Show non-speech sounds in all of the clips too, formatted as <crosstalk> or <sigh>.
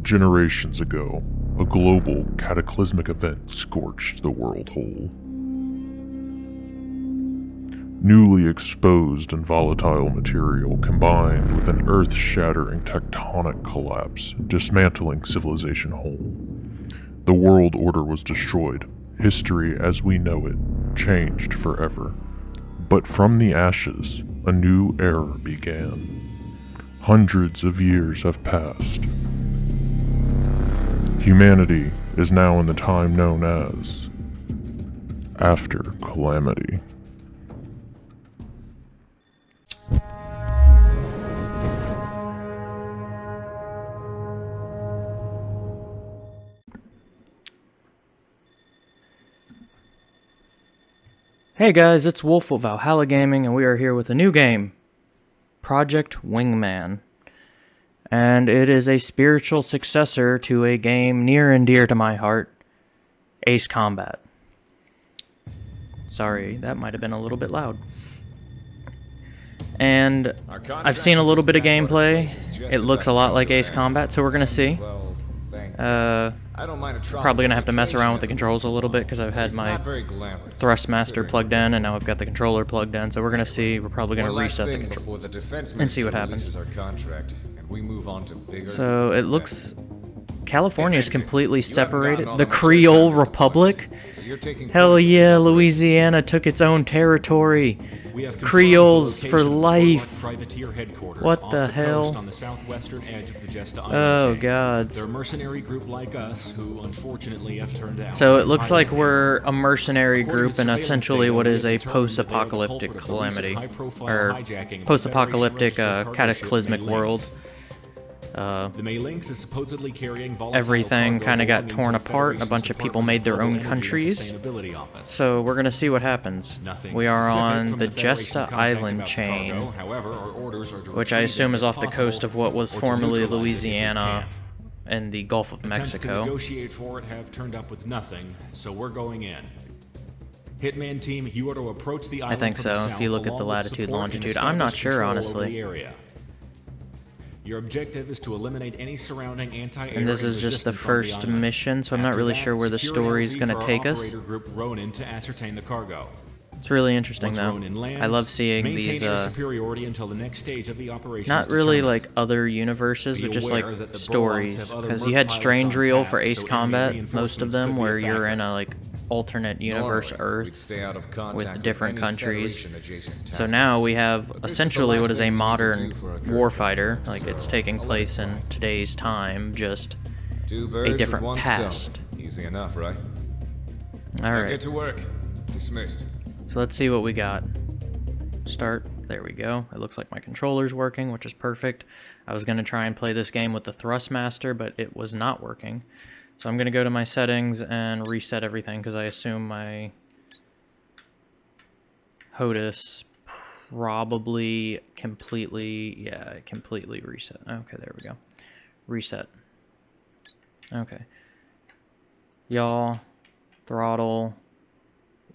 Generations ago, a global cataclysmic event scorched the world whole. Newly exposed and volatile material combined with an earth shattering tectonic collapse, dismantling civilization whole. The world order was destroyed, history as we know it changed forever. But from the ashes, a new era began. Hundreds of years have passed. Humanity is now in the time known as After Calamity. Hey guys, it's Wolf of Valhalla Gaming, and we are here with a new game, Project Wingman. And it is a spiritual successor to a game near and dear to my heart, Ace Combat. Sorry, that might have been a little bit loud. And I've seen a little bit of gameplay. It looks a lot like Ace Combat, so we're going to see. Uh, probably going to have to mess around with the controls a little bit because I've had my Thrustmaster plugged in and now I've got the controller plugged in. So we're going to see. We're probably going to reset the controls and see what happens. So it looks... California is completely separated. The Creole Republic? Hell yeah, Louisiana took its own territory. Creoles for life. What the hell? oh god. They're a mercenary group like us who unfortunately have turned out. So it looks like we're a mercenary group in essentially what is a post-apocalyptic calamity or post-apocalyptic uh, cataclysmic world. Uh, the Malinx is supposedly carrying everything kind of got torn apart. A bunch of people made their own countries. So we're going to see what happens. We are on the Jesta Island chain, which I assume is off the coast of what was formerly Louisiana and the Gulf of Mexico. To negotiate for it have turned up with nothing, so we're going in. Hitman team, you are to approach the island I think so, if you look at the latitude, longitude. I'm not sure, honestly. Your objective is to eliminate any surrounding anti-air and this is just the first mission, so I'm not really sure where the story is going to take us. Group Ronin to ascertain the cargo. It's really interesting though. Lands, I love seeing these uh, superiority until the next stage of the operation. Not really like other universes, but just like stories. Because you had Strangereal for Ace Combat, most of them, where you're in a like alternate universe Earth with different countries. So now we have essentially what is a modern warfighter, like it's taking place in today's time, just a different past. Easy enough, right? All right. Get to work. Dismissed. So let's see what we got. Start. There we go. It looks like my controller's working, which is perfect. I was going to try and play this game with the Thrustmaster, but it was not working. So I'm going to go to my settings and reset everything because I assume my HOTAS probably completely, yeah, completely reset. Okay, there we go. Reset. Okay. Y'all, throttle,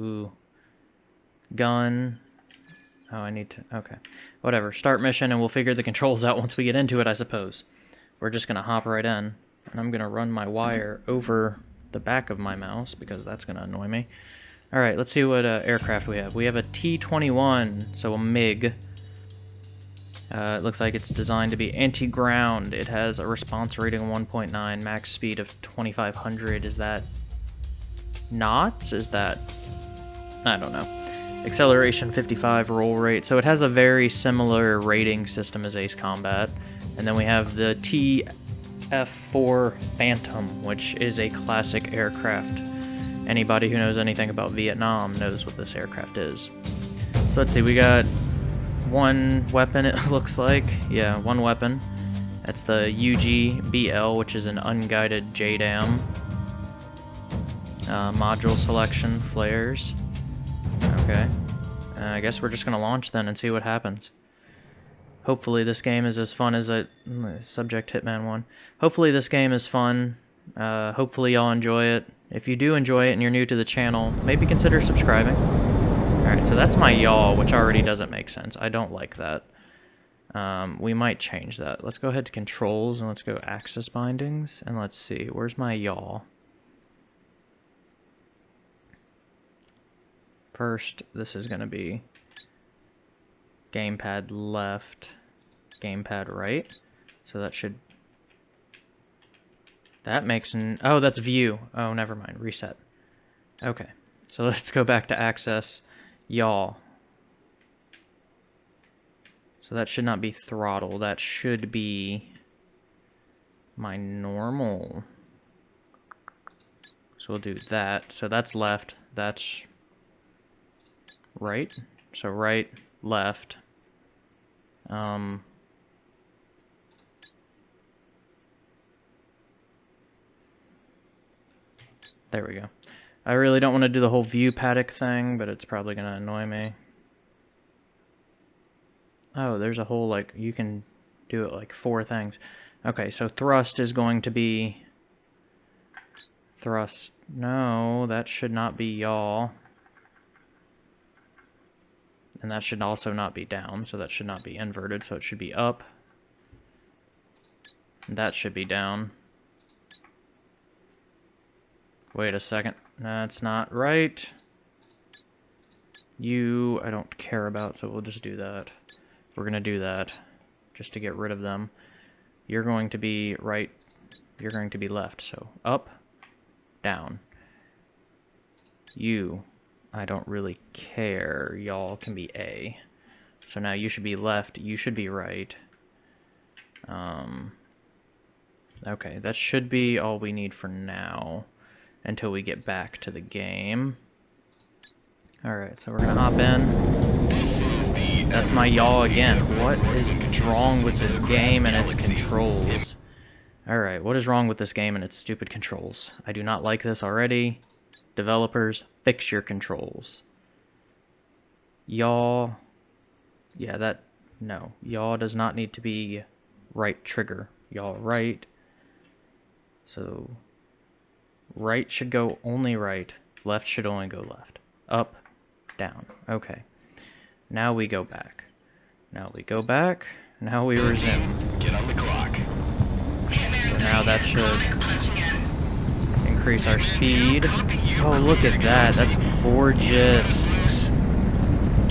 ooh, gun. Oh, I need to, okay. Whatever, start mission and we'll figure the controls out once we get into it, I suppose. We're just going to hop right in. And I'm going to run my wire over the back of my mouse because that's going to annoy me. Alright, let's see what uh, aircraft we have. We have a T-21, so a MiG. Uh, it looks like it's designed to be anti-ground. It has a response rating of 1.9, max speed of 2500. Is that knots? Is that... I don't know. Acceleration 55, roll rate. So it has a very similar rating system as Ace Combat. And then we have the T F-4 Phantom, which is a classic aircraft. Anybody who knows anything about Vietnam knows what this aircraft is. So let's see, we got one weapon <laughs> it looks like. Yeah, one weapon. That's the UGBL, which is an unguided JDAM. Uh, module selection, flares. Okay. Uh, I guess we're just to launch then and see what happens. Hopefully this game is as fun as it... Subject Hitman 1. Hopefully this game is fun. Uh, hopefully y'all enjoy it. If you do enjoy it and you're new to the channel, maybe consider subscribing. Alright, so that's my yaw, which already doesn't make sense. I don't like that. Um, we might change that. Let's go ahead to controls and let's go axis bindings and let's see. Where's my yaw? First, this is going to be gamepad left, gamepad right. So that should... That makes an... Oh, that's view. Oh, never mind. Reset. Okay. So <laughs> let's go back to axis yaw. So that should not be throttle. That should be my normal. So we'll do that. So that's left. That's right. So right, left. Um, there we go. I really don't want to do the whole view padlock thing, but it's probably going to annoy me. Oh, there's a whole, like, you can do it like four things. Okay, so thrust is going to be... Thrust. No, that should not be yaw. And that should also not be down, so that should not be inverted, so it should be up. That should be down. Wait a second. That's not right. You, I don't care about, so we'll just do that. We're going to do that just to get rid of them. You're going to be right, you're going to be left, so up, down. You, I don't really care. Y'all can be A. So now you should be left, you should be right. Um, okay, that should be all we need for now until we get back to the game. Alright, so we're gonna hop in. That's my yaw again. What is wrong with this game and its controls? Alright, what is wrong with this game and its stupid controls? I do not like this already. Developers, fix your controls. Yaw... Yeah, that... No. Yaw does not need to be right trigger. Yaw right. So... Right should go only right. Left should only go left. Up, down. Okay. Now we go back. Now we go back. Now we resume. Get on the clock. So now that should increase our speed. Oh, look at that. That's gorgeous.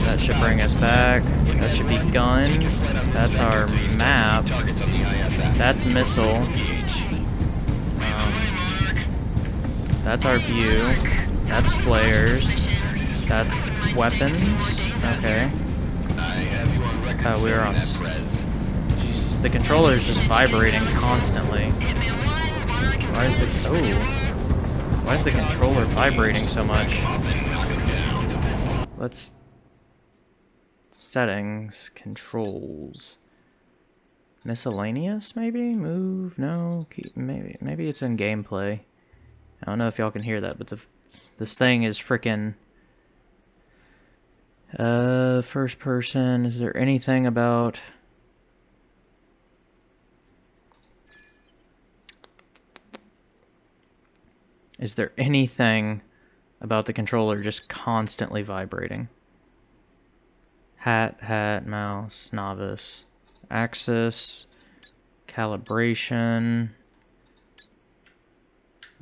That should bring us back. That should be gun. That's our map. That's missile. That's our view. That's flares. That's weapons. Okay. Uh, we're on... Jesus, the controller is just vibrating constantly. Why is the... Oh. Why is the controller vibrating so much? Let's... Settings, controls. Miscellaneous, maybe? Move? No? Keep, maybe maybe it's in gameplay. I don't know if y'all can hear that, but the this thing is freaking... Uh, first person, is there anything about... Is there anything about the controller just constantly vibrating? Hat, hat, mouse, novice, axis, calibration.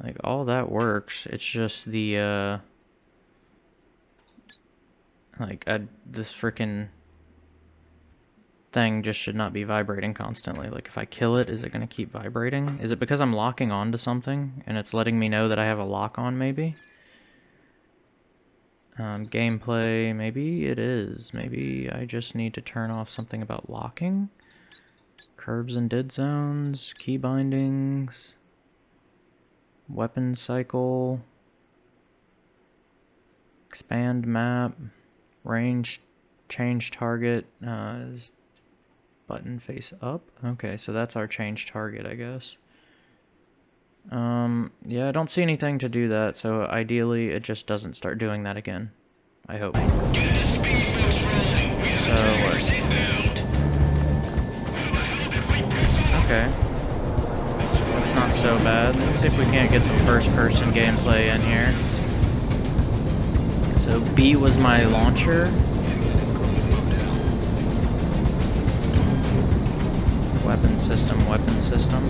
Like, all that works. It's just the, uh... Like, I, this freaking thing just should not be vibrating constantly. Like, if I kill it, is it going to keep vibrating? Is it because I'm locking onto something, and it's letting me know that I have a lock on, maybe? Um, gameplay, maybe it is. Maybe I just need to turn off something about locking. Curves and dead zones, key bindings, weapon cycle, expand map, range, change target, uh, button face up. Okay, so that's our change target, I guess. Um, yeah, I don't see anything to do that, so ideally it just doesn't start doing that again. I hope. So, okay. That's not so bad. Let's see if we can't get some first-person gameplay in here. So B was my launcher. weapon system, weapon system.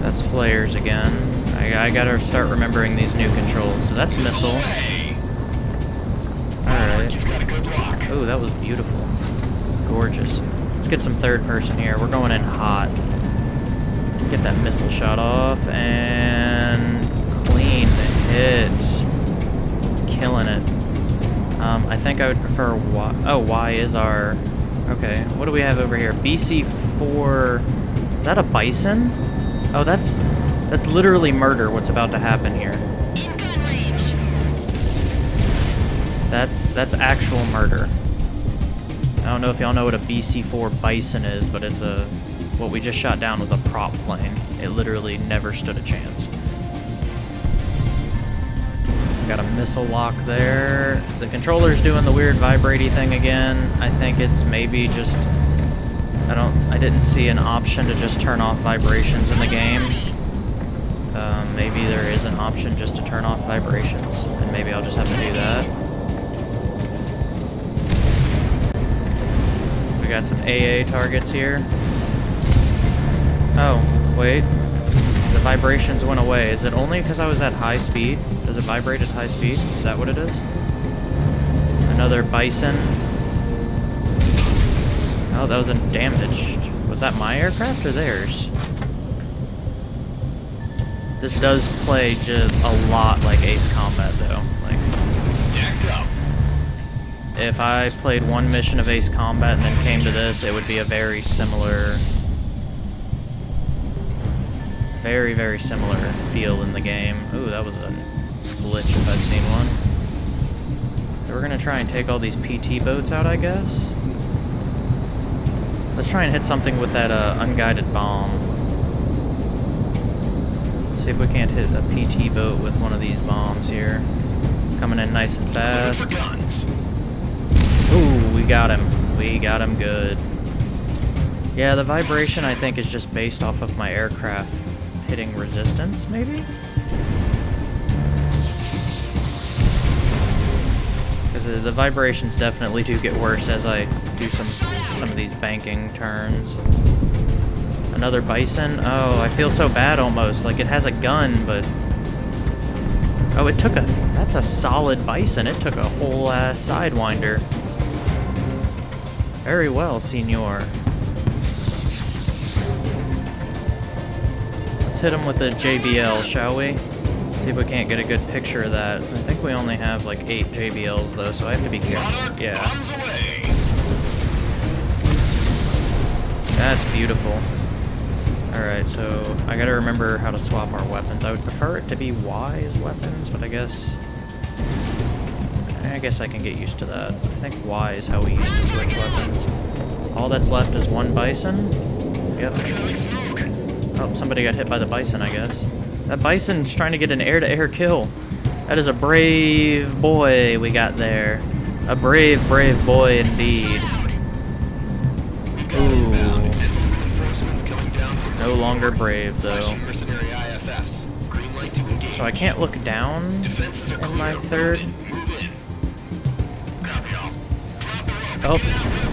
That's flares again. I, I gotta start remembering these new controls. So that's missile. Alright. Oh, that was beautiful. Gorgeous. Let's get some third person here. We're going in hot. Get that missile shot off and clean the hit. Killing it. Um, I think I would prefer Y. Oh, Y is our... Okay, what do we have over here? BC4... Is that a bison? Oh, that's... That's literally murder, what's about to happen here. That's that's actual murder. I don't know if y'all know what a BC-4 Bison is, but it's a... What we just shot down was a prop plane. It literally never stood a chance. Got a missile lock there. The controller's doing the weird vibraty thing again. I think it's maybe just... I don't... I didn't see an option to just turn off vibrations in the game. Um, maybe there is an option just to turn off vibrations, and maybe I'll just have to do that. We got some AA targets here. Oh, wait. The vibrations went away. Is it only because I was at high speed? Does it vibrate at high speed? Is that what it is? Another bison. Oh, that was damaged. Was that my aircraft or theirs? This does play just a lot like Ace Combat, though. Like, Stacked up. if I played one mission of Ace Combat and then came to this, it would be a very similar, very, very similar feel in the game. Ooh, that was a glitch if I've seen one. So we're gonna try and take all these PT boats out, I guess. Let's try and hit something with that uh, unguided bomb. See if we can't hit a PT boat with one of these bombs here. Coming in nice and fast. Ooh, we got him. We got him good. Yeah, the vibration I think is just based off of my aircraft hitting resistance, maybe? Because the vibrations definitely do get worse as I do some some of these banking turns. Another bison? Oh, I feel so bad almost. Like it has a gun, but... Oh, it took a... That's a solid bison. It took a whole ass sidewinder. Very well, senor. Let's hit him with a JBL, shall we? See if we can't get a good picture of that. I think we only have like eight JBLs though, so I have to be careful. Yeah, that's beautiful. Alright, so I gotta remember how to swap our weapons. I would prefer it to be Y as weapons, but I guess... I guess I can get used to that. I think Y is how we used to switch weapons. All that's left is one bison. Yep. Oh, somebody got hit by the bison, I guess. That bison's trying to get an air-to-air kill. That is a brave boy we got there. A brave, brave boy indeed. Ooh. Reinforcements coming down from No longer brave, though. flashing mercenary IFFs. Green light to engage. So I can't look down in my third. Move in. Copy all. Drop her off. Oh,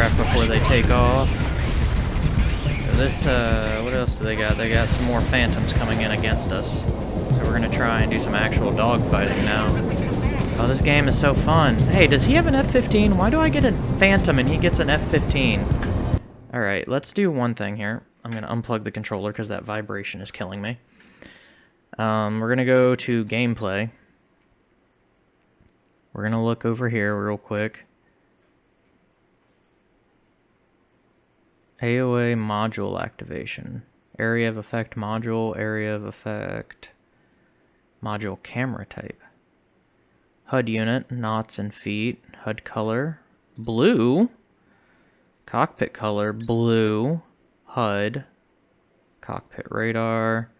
aircraft before they take off. This, uh, what else do they got? They got some more phantoms coming in against us. So we're gonna try and do some actual dogfighting now. Oh, this game is so fun. Hey, does he have an F-15? Why do I get a phantom and he gets an F-15? Alright, let's do one thing here. I'm gonna unplug the controller because that vibration is killing me. Um, we're gonna go to gameplay. We're gonna look over here real quick. AOA module activation. Area of effect module, area of effect module camera type. HUD unit, knots and feet, HUD color, blue, cockpit color, blue, HUD, cockpit radar.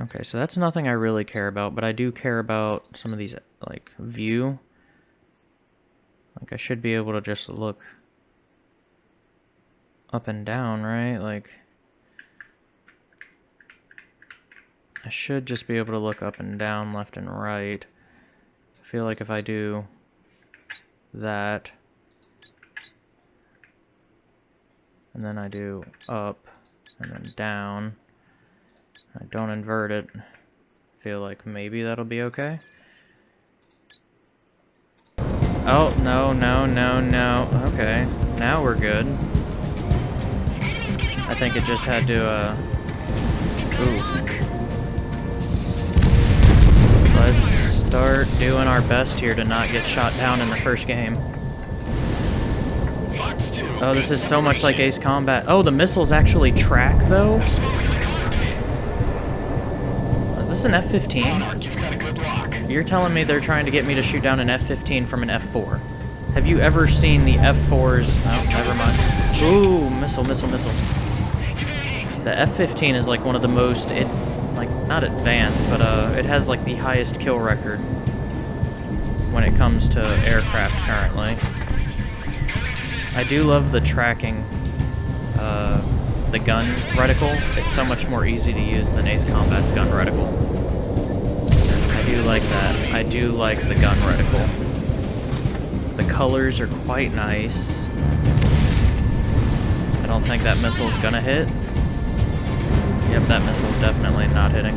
Okay, so that's nothing I really care about, but I do care about some of these, like, view. Like, I should be able to just look up and down, right? Like, I should just be able to look up and down, left and right. I feel like if I do that, and then I do up, and then down, I don't invert it, feel like maybe that'll be okay. Oh, no, no, no, no. Okay, now we're good. I think it just had to, uh... Ooh. Let's start doing our best here to not get shot down in the first game. Oh, this is so much like Ace Combat. Oh, the missiles actually track, though? Is this an F-15? You've got a good lock. You're telling me they're trying to get me to shoot down an F-15 from an F-4. Have you ever seen the F-4s? Oh, never mind. Ooh, missile, missile, missile. The F-15 is like one of the most, it, like, not advanced, but uh, it has like the highest kill record when it comes to aircraft currently. I do love the tracking, uh, the gun reticle. It's so much more easy to use than Ace Combat's gun reticle. I do like that. I do like the gun reticle. The colors are quite nice. I don't think that missile's gonna hit. Yep, that missile's definitely not hitting.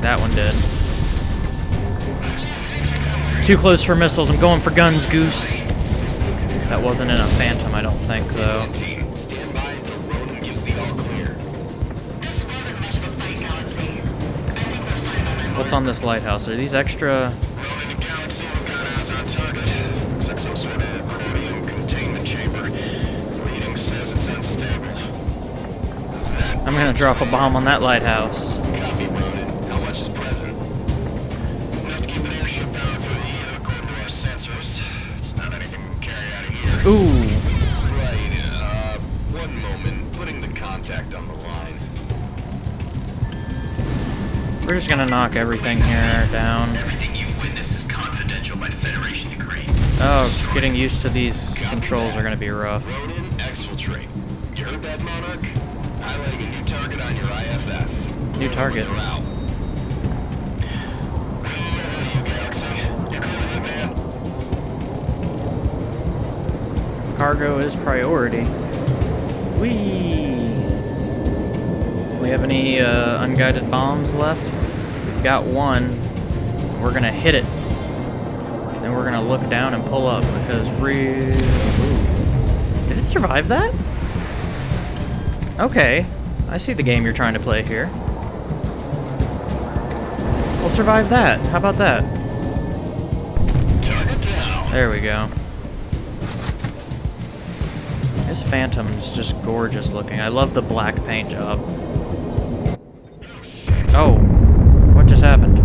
That one did. Too close for missiles. I'm going for guns, Goose. That wasn't in a Phantom, I don't think, though. What's on this lighthouse? Are these extra... anything we can carry out of here. Ooh. Right, uh, one moment. Putting the contact on the line. We're just gonna knock everything here down. Everything you witness is confidential by the Federation Ukraine. Oh, getting used to these controls are gonna be rough. New target. Cargo is priority. Whee! We have any uh, unguided bombs left? We've got one. We're gonna hit it. Then we're gonna look down and pull up because real. Did it survive that? Okay, I see the game you're trying to play here. We'll survive that. How about that? There we go. This Phantom's just gorgeous looking. I love the black paint job. Oh, oh what just happened?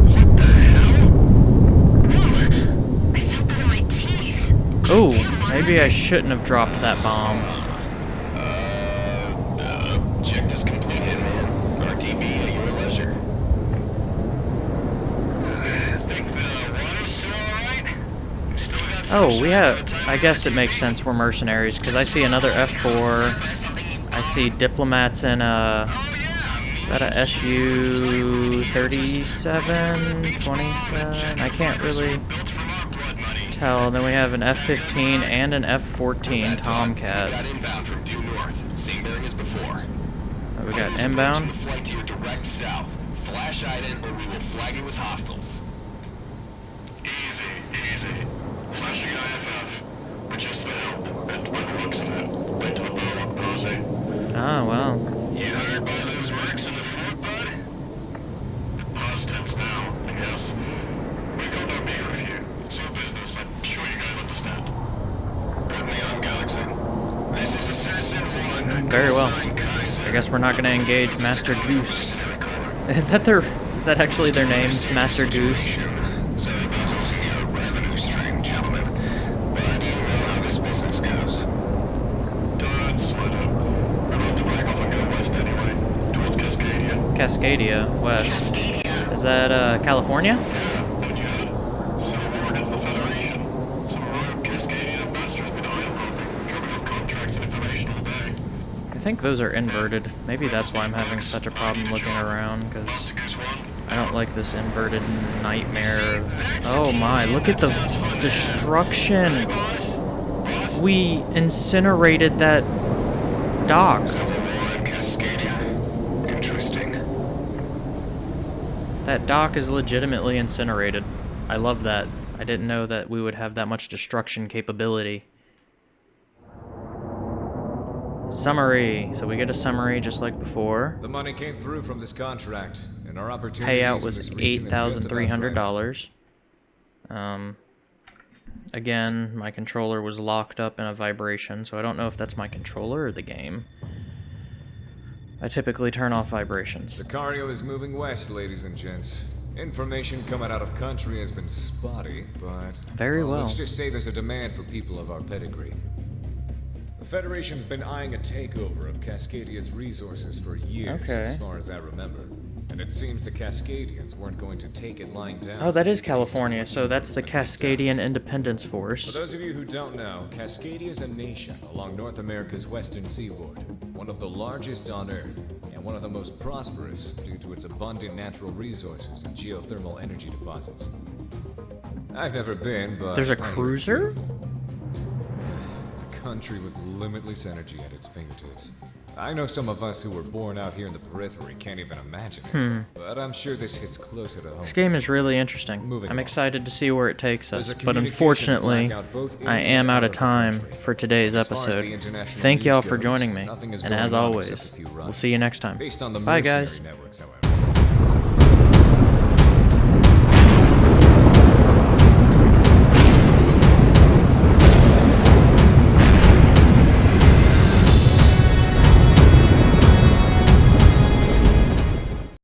Ooh, maybe I shouldn't have dropped that bomb. Uh, uh, check this complete in, man. RTB at your leisure. Think the water's still alright? We still got some Oh, we have. I guess it makes sense we're mercenaries because I see another F4. I see diplomats in uh, a. Oh. Is a SU 37, 27? I can't really tell. Then we have an F-15 and an F-14 Got Tomcat. Oh, we got inbound. Flash ident or we will flag you as hostiles. Easy, easy. Flashing IFF. We're just the help. And by the looks of it, went to the Burlock Pose. Oh, ah, well. You heard by those wrecks in the fort, bud? Past tense now, I guess. We got no beef with you. It's your business. I'm sure you guys understand. Put me on, Galaxy. This is Assassin 1. Very well. I guess we're not going to engage Master Goose. Is that their... Is that actually their names? Master Goose? Sorry about losing your revenue stream, gentlemen. But you know how this business goes. Don't sweat it. We're about to back off and go west anyway. Towards Cascadia. Cascadia, West. Is that, uh, California? Yeah, what you had? Civil war against the Federation. Some rogue Cascadia ambassadors been oil pumping, drumming up contracts and information all day. I think those are inverted. Maybe that's why I'm having such a problem looking around, because. I don't like this inverted nightmare. Oh my, look at the destruction. We incinerated that dock. Civil War in Cascadia. Interesting. That dock is legitimately incinerated. I love that. I didn't know that we would have that much destruction capability. Summary. So we get a summary just like before. The money came through from this contract, and our opportunities Payout was eight region are just thousand three hundred dollars. Um, again, my controller was locked up in a vibration, so I don't know if that's my controller or the game. I typically turn off vibrations. Sicario is moving west, ladies and gents. Information coming out of country has been spotty, but... Very well. Let's just say there's a demand for people of our pedigree. The Federation's been eyeing a takeover of Cascadia's resources for years, Okay. as far as I remember. And it seems the Cascadians weren't going to take it lying down. Oh, that is California, so that's the Cascadian Independence Force. For those of you who don't know, Cascadia is a nation along North America's western seaboard, one of the largest on Earth, and one of the most prosperous due to its abundant natural resources and geothermal energy deposits. I've never been, but There's a cruiser? A country with limitless energy at its fingertips. I know some of us who were born out here in the periphery can't even imagine it, but I'm sure this hits closer to home. Hmm. This game is really interesting. Moving I'm on. excited to see where it takes us, but unfortunately, blackout both in I am out of time country. for today's As far as the episode. Thank y'all for joining me, and as always, except a few we'll see you next time. Based on the Bye, guys. networks.